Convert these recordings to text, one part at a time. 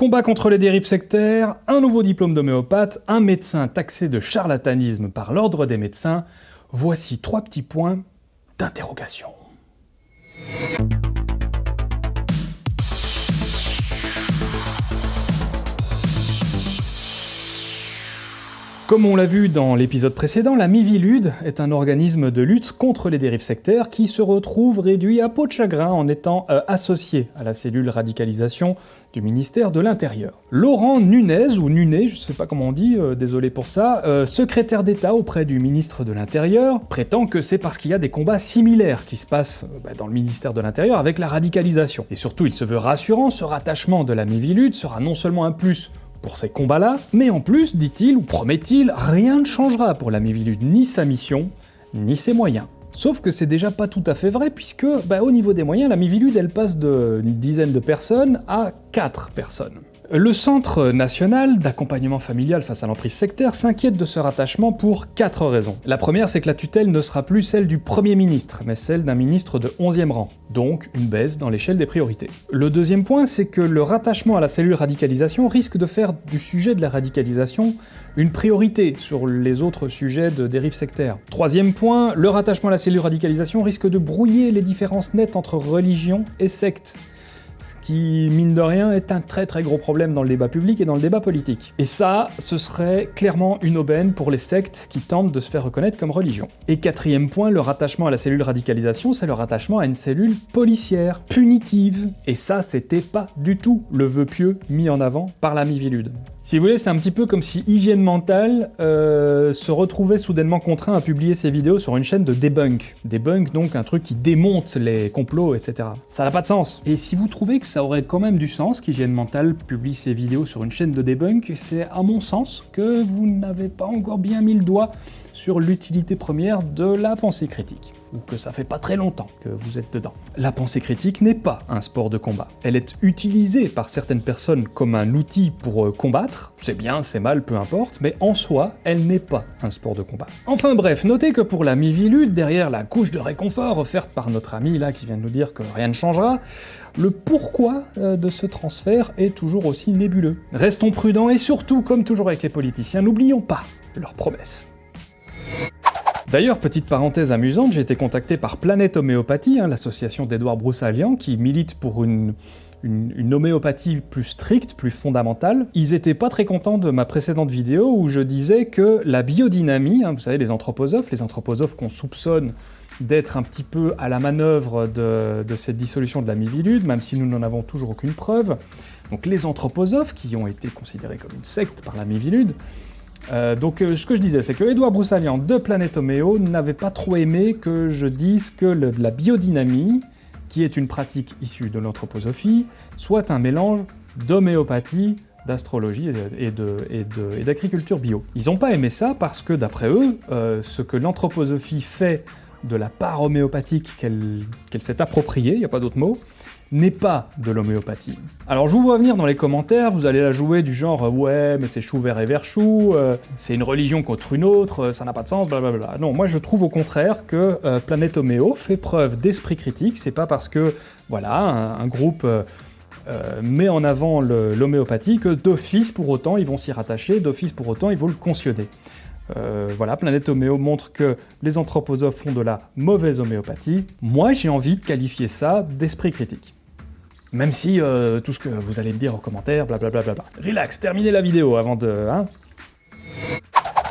Combat contre les dérives sectaires, un nouveau diplôme d'homéopathe, un médecin taxé de charlatanisme par l'ordre des médecins, voici trois petits points d'interrogation. Comme on l'a vu dans l'épisode précédent, la Mivilude est un organisme de lutte contre les dérives sectaires qui se retrouve réduit à peau de chagrin en étant euh, associé à la cellule radicalisation du ministère de l'Intérieur. Laurent Nunez, ou Nunet, je sais pas comment on dit, euh, désolé pour ça, euh, secrétaire d'État auprès du ministre de l'Intérieur, prétend que c'est parce qu'il y a des combats similaires qui se passent bah, dans le ministère de l'Intérieur avec la radicalisation. Et surtout, il se veut rassurant, ce rattachement de la Mivilude sera non seulement un plus pour ces combats-là, mais en plus, dit-il ou promet-il, rien ne changera pour la Mivilude, ni sa mission, ni ses moyens. Sauf que c'est déjà pas tout à fait vrai, puisque bah, au niveau des moyens, la Mivilude elle passe d'une dizaine de personnes à 4 personnes. Le Centre national d'accompagnement familial face à l'emprise sectaire s'inquiète de ce rattachement pour quatre raisons. La première, c'est que la tutelle ne sera plus celle du Premier ministre, mais celle d'un ministre de 11e rang, donc une baisse dans l'échelle des priorités. Le deuxième point, c'est que le rattachement à la cellule radicalisation risque de faire du sujet de la radicalisation une priorité sur les autres sujets de dérive sectaire. Troisième point, le rattachement à la cellule radicalisation risque de brouiller les différences nettes entre religion et secte ce qui, mine de rien, est un très très gros problème dans le débat public et dans le débat politique. Et ça, ce serait clairement une aubaine pour les sectes qui tentent de se faire reconnaître comme religion. Et quatrième point, le rattachement à la cellule radicalisation, c'est le rattachement à une cellule policière, punitive. Et ça, c'était pas du tout le vœu pieux mis en avant par la Mivilude. Si vous voulez, c'est un petit peu comme si Hygiène Mentale euh, se retrouvait soudainement contraint à publier ses vidéos sur une chaîne de debunk. Debunk, donc un truc qui démonte les complots, etc. Ça n'a pas de sens. Et si vous trouvez que ça aurait quand même du sens qu'Hygiène Mentale publie ses vidéos sur une chaîne de debunk, c'est à mon sens que vous n'avez pas encore bien mis le doigt sur l'utilité première de la pensée critique, ou que ça fait pas très longtemps que vous êtes dedans. La pensée critique n'est pas un sport de combat. Elle est utilisée par certaines personnes comme un outil pour euh, c'est bien, c'est mal, peu importe, mais en soi, elle n'est pas un sport de combat. Enfin bref, notez que pour la Mivilude, derrière la couche de réconfort offerte par notre ami là qui vient de nous dire que rien ne changera, le pourquoi euh, de ce transfert est toujours aussi nébuleux. Restons prudents et surtout, comme toujours avec les politiciens, n'oublions pas leurs promesses. D'ailleurs, petite parenthèse amusante, j'ai été contacté par Planète Homéopathie, hein, l'association d'Edouard Broussalian, qui milite pour une, homéopathie plus stricte, plus fondamentale. Ils étaient pas très contents de ma précédente vidéo où je disais que la biodynamie, hein, vous savez les anthroposophes, les anthroposophes qu'on soupçonne d'être un petit peu à la manœuvre de, de cette dissolution de la mivilude, même si nous n'en avons toujours aucune preuve. Donc les anthroposophes, qui ont été considérés comme une secte par la mivilude, euh, donc euh, ce que je disais, c'est que Edouard Broussalian de Planète Homéo n'avait pas trop aimé que je dise que la biodynamie, qui est une pratique issue de l'anthroposophie, soit un mélange d'homéopathie, d'astrologie et d'agriculture bio. Ils n'ont pas aimé ça parce que, d'après eux, euh, ce que l'anthroposophie fait de la part homéopathique qu'elle s'est appropriée, il n'y a pas d'autre mot, n'est pas de l'homéopathie. Alors je vous vois venir dans les commentaires, vous allez la jouer du genre euh, ouais mais c'est chou vert et vert chou, euh, c'est une religion contre une autre, euh, ça n'a pas de sens, blablabla. Non, moi je trouve au contraire que Planète Homéo fait preuve d'esprit critique, c'est pas parce que voilà un, groupe met en avant l'homéopathie que d'office pour autant ils vont s'y rattacher, d'office pour autant ils vont le cautionner. voilà, Planète Homéo montre que les anthroposophes font de la mauvaise homéopathie. Moi, j'ai envie de qualifier ça d'esprit critique. Même si euh, tout ce que vous allez me dire en commentaire, blablabla. Bla bla bla. Relax, terminez la vidéo avant de... Hein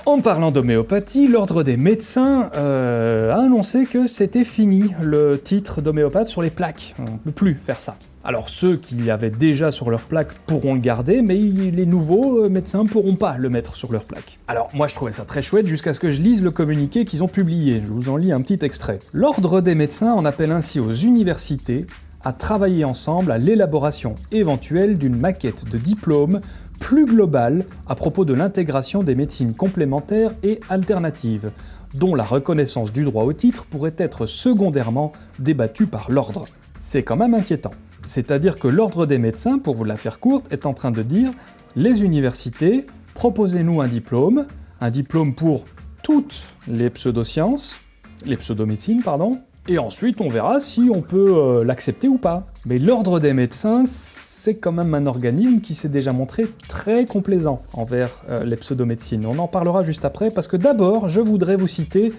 en parlant d'homéopathie, l'Ordre des médecins euh, a annoncé que c'était fini le titre d'homéopathe sur les plaques. On ne peut plus faire ça. Alors ceux qui avaient déjà sur leur plaque pourront le garder, mais les nouveaux euh, médecins pourront pas le mettre sur leur plaque. Alors moi je trouvais ça très chouette jusqu'à ce que je lise le communiqué qu'ils ont publié, je vous en lis un petit extrait. L'Ordre des médecins en appelle ainsi aux universités à travailler ensemble à l'élaboration éventuelle d'une maquette de diplôme plus globale à propos de l'intégration des médecines complémentaires et alternatives, dont la reconnaissance du droit au titre pourrait être secondairement débattue par l'ordre. C'est quand même inquiétant. C'est-à-dire que l'ordre des médecins, pour vous la faire courte, est en train de dire « les universités, proposez-nous un diplôme, un diplôme pour toutes les pseudosciences, les pseudomédecines, pardon, et ensuite on verra si on peut euh, l'accepter ou pas. Mais l'ordre des médecins, c'est quand même un organisme qui s'est déjà montré très complaisant envers euh, les pseudomédecines. On en parlera juste après, parce que d'abord, je voudrais vous citer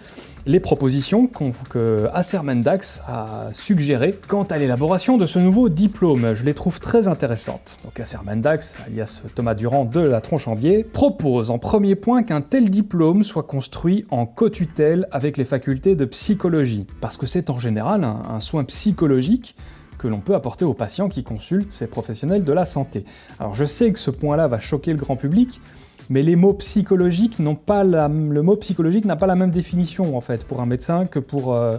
les propositions que Acer Mendax a suggérées quant à l'élaboration de ce nouveau diplôme. Je les trouve très intéressantes. Donc alias Thomas Durand de la Tronchambier, propose en premier point qu'un tel diplôme soit construit en co-tutelle avec les facultés de psychologie, parce que c'est en général un, soin psychologique que l'on peut apporter aux patients qui consultent ces professionnels de la santé. Alors je sais que ce point-là va choquer le grand public, mais le mot psychologique n'a pas la même définition en fait pour un médecin que pour, euh,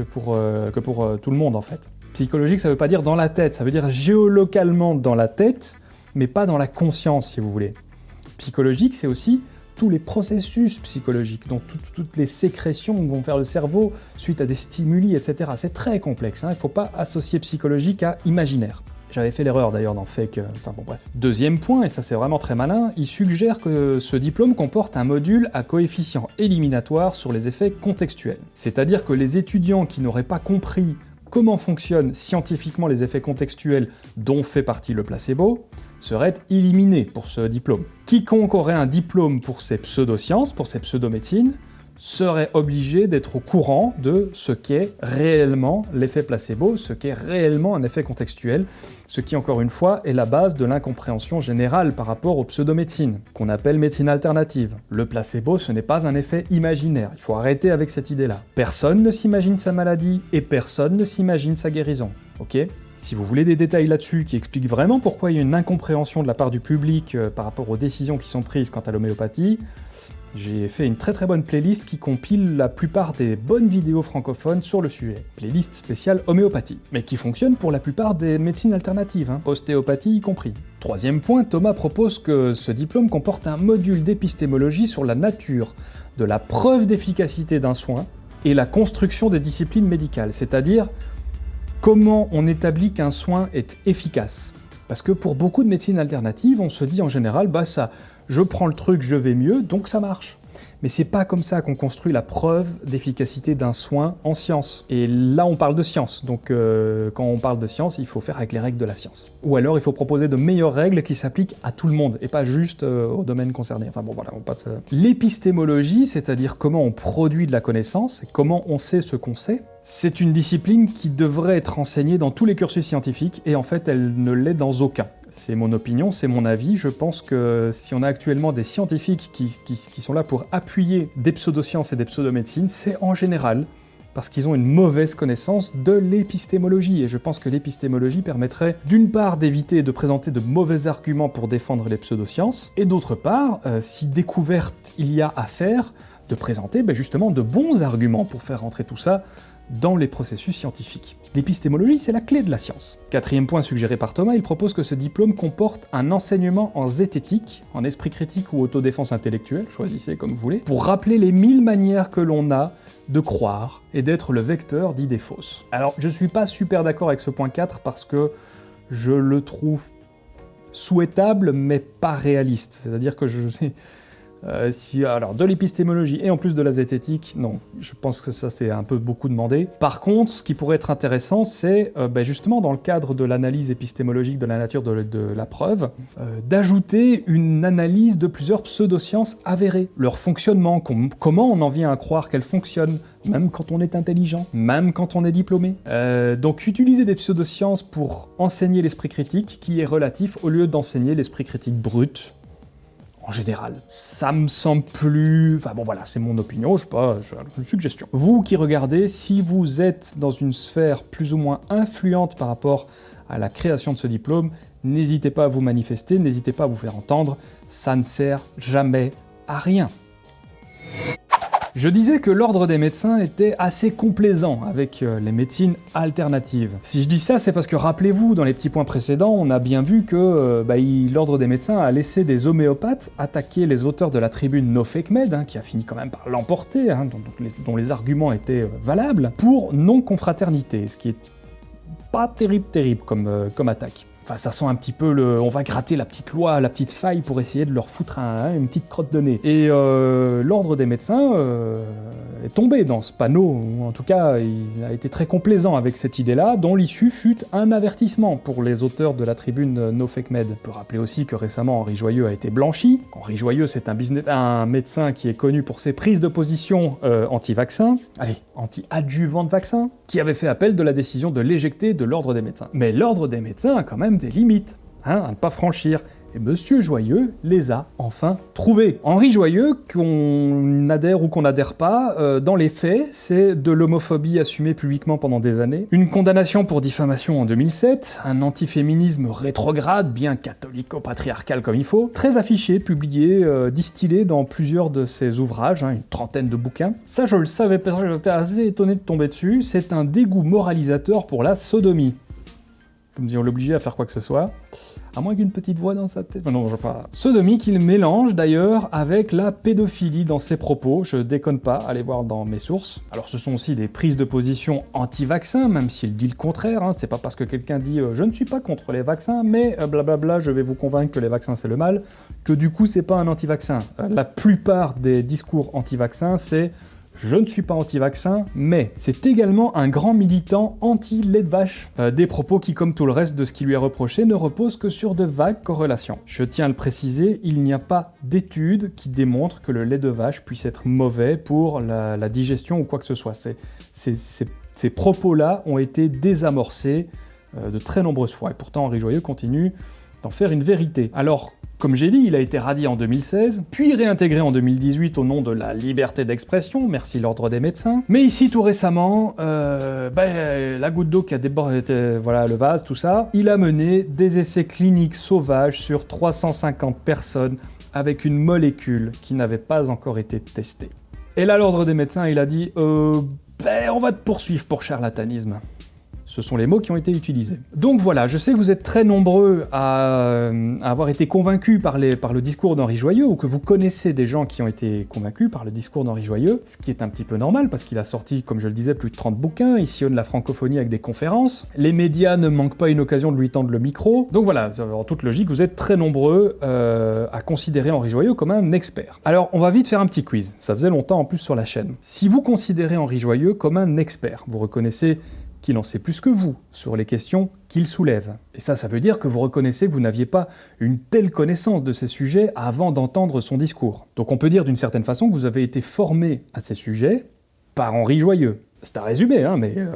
euh, euh, tout le monde en fait. Psychologique, ça veut pas dire dans la tête, ça veut dire géolocalement dans la tête, mais pas dans la conscience si vous voulez. Psychologique, c'est aussi tous les processus psychologiques, donc toutes les sécrétions que vont faire le cerveau suite à des stimuli, etc. C'est très complexe, hein. il ne faut pas associer psychologique à imaginaire. J'avais fait l'erreur d'ailleurs dans Fake... Enfin bon bref. Deuxième point, et ça c'est vraiment très malin, il suggère que ce diplôme comporte un module à coefficient éliminatoire sur les effets contextuels. C'est-à-dire que les étudiants qui n'auraient pas compris comment fonctionnent scientifiquement les effets contextuels dont fait partie le placebo, seraient éliminés pour ce diplôme. Quiconque aurait un diplôme pour ses pseudosciences, pour ses pseudomédecines, serait obligé d'être au courant de ce qu'est réellement l'effet placebo, ce qu'est réellement un effet contextuel, ce qui, encore une fois, est la base de l'incompréhension générale par rapport aux pseudomédecines, qu'on appelle médecine alternative. Le placebo, ce n'est pas un effet imaginaire, il faut arrêter avec cette idée-là. Personne ne s'imagine sa maladie, et personne ne s'imagine sa guérison, ok? Si vous voulez des détails là-dessus qui expliquent vraiment pourquoi il y a une incompréhension de la part du public euh, par rapport aux décisions qui sont prises quant à l'homéopathie, j'ai fait une très très bonne playlist qui compile la plupart des bonnes vidéos francophones sur le sujet. Playlist spéciale homéopathie, mais qui fonctionne pour la plupart des médecines alternatives, hein, postéopathie y compris. Troisième point, Thomas propose que ce diplôme comporte un module d'épistémologie sur la nature de la preuve d'efficacité d'un soin et la construction des disciplines médicales, c'est-à-dire comment on établit qu'un soin est efficace. Parce que pour beaucoup de médecines alternatives, on se dit en général, bah ça, je prends le truc, je vais mieux, donc ça marche. Mais c'est pas comme ça qu'on construit la preuve d'efficacité d'un soin en science. Et là, on parle de science, donc euh, quand on parle de science, il faut faire avec les règles de la science. Ou alors, il faut proposer de meilleures règles qui s'appliquent à tout le monde, et pas juste euh, au domaine concerné. Enfin bon, voilà, on passe... L'épistémologie, c'est-à-dire comment on produit de la connaissance, comment on sait ce qu'on sait, c'est une discipline qui devrait être enseignée dans tous les cursus scientifiques, et en fait, elle ne l'est dans aucun. C'est mon opinion, c'est mon avis. Je pense que si on a actuellement des scientifiques qui, sont là pour appuyer des pseudosciences et des pseudomédecines, c'est en général parce qu'ils ont une mauvaise connaissance de l'épistémologie. Et je pense que l'épistémologie permettrait d'une part d'éviter de présenter de mauvais arguments pour défendre les pseudosciences, et d'autre part, euh, si découverte il y a à faire, de présenter ben, justement de bons arguments pour faire rentrer tout ça dans les processus scientifiques. L'épistémologie, c'est la clé de la science. Quatrième point suggéré par Thomas, il propose que ce diplôme comporte un enseignement en zététique, en esprit critique ou autodéfense intellectuelle, choisissez comme vous voulez, pour rappeler les mille manières que l'on a de croire et d'être le vecteur d'idées fausses. Alors, je suis pas super d'accord avec ce point 4 parce que je le trouve souhaitable mais pas réaliste. C'est-à-dire que je sais... Euh, alors, de l'épistémologie et en plus de la zététique, non, je pense que ça c'est un peu beaucoup demandé. Par contre, ce qui pourrait être intéressant, c'est euh, ben, justement dans le cadre de l'analyse épistémologique de la nature de, la preuve, euh, d'ajouter une analyse de plusieurs pseudosciences avérées, leur fonctionnement, comment on en vient à croire qu'elles fonctionnent, même quand on est intelligent, même quand on est diplômé. donc utiliser des pseudosciences pour enseigner l'esprit critique qui est relatif au lieu d'enseigner l'esprit critique brut, en général. Ça me semble plus... Enfin bon voilà, c'est mon opinion, je sais pas, une suggestion. Vous qui regardez, si vous êtes dans une sphère plus ou moins influente par rapport à la création de ce diplôme, n'hésitez pas à vous manifester, n'hésitez pas à vous faire entendre, ça ne sert jamais à rien. Je disais que l'ordre des médecins était assez complaisant avec euh, les médecines alternatives. Si je dis ça, c'est parce que rappelez-vous, dans les petits points précédents, on a bien vu que euh, bah, l'ordre des médecins a laissé des homéopathes attaquer les auteurs de la tribune No Fake Med, hein, qui a fini quand même par l'emporter, hein, dont, les arguments étaient euh, valables, pour non-confraternité, ce qui est pas terrible terrible comme, comme attaque. Enfin, ça sent un petit peu le... On va gratter la petite loi, la petite faille pour essayer de leur foutre un- une petite crotte de nez. Et euh, l'ordre des médecins euh, est tombé dans ce panneau, ou en tout cas, il a été très complaisant avec cette idée-là, dont l'issue fut un avertissement pour les auteurs de la tribune euh, No Fake Med. On peut rappeler aussi que récemment, Henri Joyeux a été blanchi. Henri Joyeux, c'est un médecin qui est connu pour ses prises de position euh, anti-vaccin, allez, anti-adjuvant de vaccin, qui avait fait appel de la décision de l'éjecter de l'ordre des médecins. Mais l'ordre des médecins a quand même des limites, hein, à ne pas franchir. Et Monsieur Joyeux les a enfin trouvés. Henri Joyeux, qu'on adhère ou qu'on n'adhère pas, euh, dans les faits, c'est de l'homophobie assumée publiquement pendant des années, une condamnation pour diffamation en 2007, un antiféminisme rétrograde, bien catholico-patriarcal comme il faut, très affiché, publié, euh, distillé dans plusieurs de ses ouvrages, hein, une trentaine de bouquins. Ça, je le savais pas, j'étais assez étonné de tomber dessus, c'est un dégoût moralisateur pour la sodomie. Comme si on l'obligeait à faire quoi que ce soit. À moins qu'une petite voix dans sa tête. Non, je pas. Sodomie qu'il mélange d'ailleurs avec la pédophilie dans ses propos. Je déconne pas, allez voir dans mes sources. Alors ce sont aussi des prises de position anti-vaccin, même s'il dit le contraire. Hein. C'est pas parce que quelqu'un dit euh, je ne suis pas contre les vaccins, mais euh, blablabla, je vais vous convaincre que les vaccins c'est le mal, que du coup c'est pas un anti-vaccin. Euh, la plupart des discours anti-vaccins, c'est je ne suis pas anti-vaccin, mais c'est également un grand militant anti-lait de vache. Euh, des propos qui, comme tout le reste de ce qui lui est reproché, ne reposent que sur de vagues corrélations. Je tiens à le préciser, il n'y a pas d'études qui démontrent que le lait de vache puisse être mauvais pour la, digestion ou quoi que ce soit. Ces propos-là ont été désamorcés euh, de très nombreuses fois, et pourtant Henri Joyeux continue d'en faire une vérité. Alors, comme j'ai dit, il a été radié en 2016, puis réintégré en 2018 au nom de la liberté d'expression, merci l'ordre des médecins. Mais ici, tout récemment, euh, ben, la goutte d'eau qui a débordé euh, voilà, le vase, tout ça, il a mené des essais cliniques sauvages sur 350 personnes avec une molécule qui n'avait pas encore été testée. Et là, l'ordre des médecins, il a dit euh, ben, on va te poursuivre pour charlatanisme. Ce sont les mots qui ont été utilisés. Donc voilà, je sais que vous êtes très nombreux à, euh, avoir été convaincus par le discours d'Henri Joyeux, ou que vous connaissez des gens qui ont été convaincus par le discours d'Henri Joyeux, ce qui est un petit peu normal, parce qu'il a sorti, comme je le disais, plus de 30 bouquins, il sillonne la francophonie avec des conférences, les médias ne manquent pas une occasion de lui tendre le micro, donc voilà, en toute logique, vous êtes très nombreux euh, à considérer Henri Joyeux comme un expert. Alors, on va vite faire un petit quiz, ça faisait longtemps en plus sur la chaîne. Si vous considérez Henri Joyeux comme un expert, vous reconnaissez qu'il en sait plus que vous sur les questions qu'il soulève. Et ça, ça veut dire que vous reconnaissez que vous n'aviez pas une telle connaissance de ces sujets avant d'entendre son discours. Donc on peut dire d'une certaine façon que vous avez été formé à ces sujets par Henri Joyeux. C'est un résumé, hein, mais euh,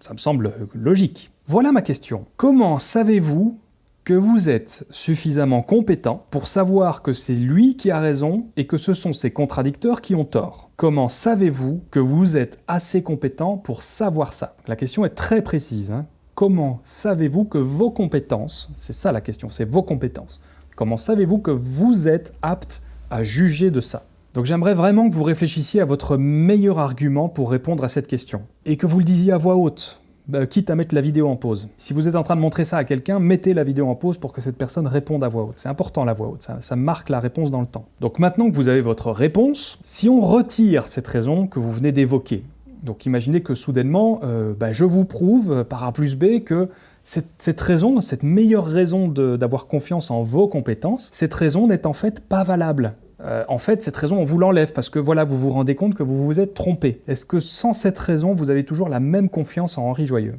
ça me semble logique. Voilà ma question. Comment savez-vous que vous êtes suffisamment compétent pour savoir que c'est lui qui a raison et que ce sont ses contradicteurs qui ont tort Comment savez-vous que vous êtes assez compétent pour savoir ça? La question est très précise. hein. Comment savez-vous que vos compétences, c'est ça la question, c'est vos compétences, comment savez-vous que vous êtes apte à juger de ça? Donc j'aimerais vraiment que vous réfléchissiez à votre meilleur argument pour répondre à cette question. Et que vous le disiez à voix haute, bah, quitte à mettre la vidéo en pause. Si vous êtes en train de montrer ça à quelqu'un, mettez la vidéo en pause pour que cette personne réponde à voix haute. C'est important la voix haute, ça, marque la réponse dans le temps. Donc maintenant que vous avez votre réponse, si on retire cette raison que vous venez d'évoquer, donc imaginez que soudainement, euh, bah, je vous prouve euh, par A plus B que cette, raison, cette meilleure raison d'avoir confiance en vos compétences, cette raison n'est en fait pas valable. Euh, en fait, cette raison, on vous l'enlève parce que voilà, vous vous rendez compte que vous vous êtes trompé. Est-ce que sans cette raison, vous avez toujours la même confiance en Henri Joyeux?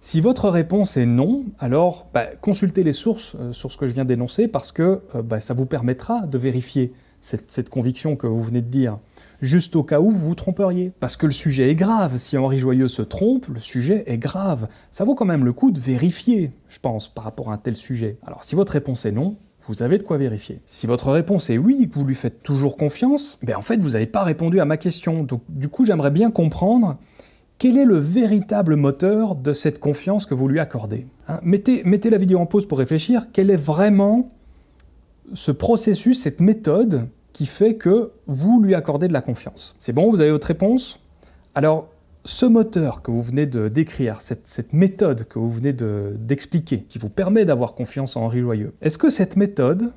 Si votre réponse est non, alors bah, consultez les sources euh, sur ce que je viens d'énoncer parce que euh, bah, ça vous permettra de vérifier cette, cette conviction que vous venez de dire, juste au cas où vous vous tromperiez. Parce que le sujet est grave, si Henri Joyeux se trompe, le sujet est grave. Ça vaut quand même le coup de vérifier, je pense, par rapport à un tel sujet. Alors si votre réponse est non, vous avez de quoi vérifier. Si votre réponse est oui, que vous lui faites toujours confiance, ben en fait vous n'avez pas répondu à ma question. Donc du coup j'aimerais bien comprendre quel est le véritable moteur de cette confiance que vous lui accordez. Hein, mettez, mettez la vidéo en pause pour réfléchir, quel est vraiment ce processus, cette méthode qui fait que vous lui accordez de la confiance? C'est bon, vous avez votre réponse? Alors, ce moteur que vous venez de décrire, cette, méthode que vous venez de- d'expliquer, qui vous permet d'avoir confiance en Henri Joyeux, est-ce que cette méthode,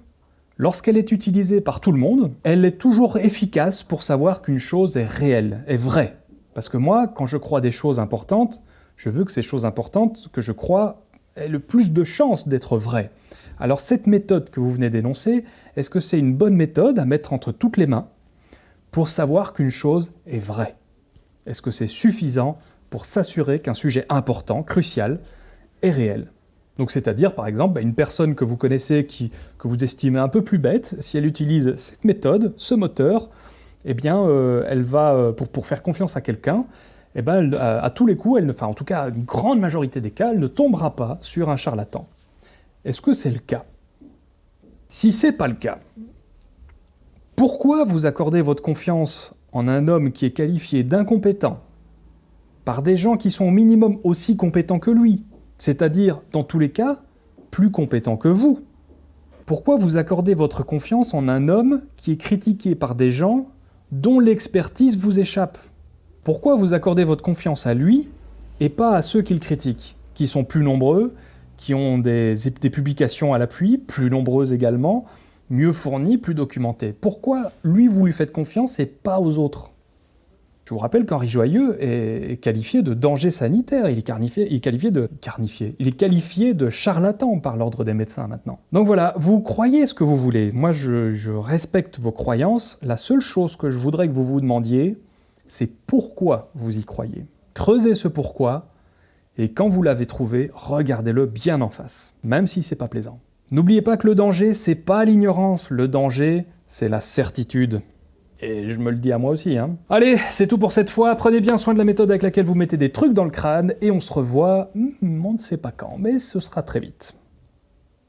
lorsqu'elle est utilisée par tout le monde, elle est toujours efficace pour savoir qu'une chose est réelle, est vraie? Parce que moi, quand je crois des choses importantes, je veux que ces choses importantes que je crois ait le plus de chances d'être vrai. Alors cette méthode que vous venez d'énoncer, est-ce que c'est une bonne méthode à mettre entre toutes les mains pour savoir qu'une chose est vraie? Est-ce que c'est suffisant pour s'assurer qu'un sujet important, crucial, est réel? Donc c'est-à-dire, par exemple, bah, une personne que vous connaissez, que vous estimez un peu plus bête, si elle utilise cette méthode, ce moteur, eh bien, euh, elle va, euh, pour, faire confiance à quelqu'un, eh ben, à, tous les coups, elle enfin en tout cas, une grande majorité des cas, elle ne tombera pas sur un charlatan. Est-ce que c'est le cas? Si c'est pas le cas, pourquoi vous accordez votre confiance en un homme qui est qualifié d'incompétent par des gens qui sont au minimum aussi compétents que lui, c'est-à-dire, dans tous les cas, plus compétents que vous. Pourquoi vous accordez votre confiance en un homme qui est critiqué par des gens dont l'expertise vous échappe? Pourquoi vous accordez votre confiance à lui et pas à ceux qu'il critique, qui sont plus nombreux, qui ont des, publications à l'appui, plus nombreuses également, mieux fournies, plus documentées Pourquoi lui vous lui faites confiance et pas aux autres? Je vous rappelle qu'Henri Joyeux est qualifié de danger sanitaire, il est, il est qualifié de... Carnifié. Il est qualifié de charlatan par l'ordre des médecins maintenant. Donc voilà, vous croyez ce que vous voulez. Moi, je, je respecte vos croyances. La seule chose que je voudrais que vous vous demandiez, c'est pourquoi vous y croyez. Creusez ce pourquoi, et quand vous l'avez trouvé, regardez-le bien en face, même si c'est pas plaisant. N'oubliez pas que le danger, c'est pas l'ignorance, le danger, c'est la certitude. Et je me le dis à moi aussi. Hein. Allez, c'est tout pour cette fois. Prenez bien soin de la méthode avec laquelle vous mettez des trucs dans le crâne. Et on se revoit, hmm, on ne sait pas quand, mais ce sera très vite.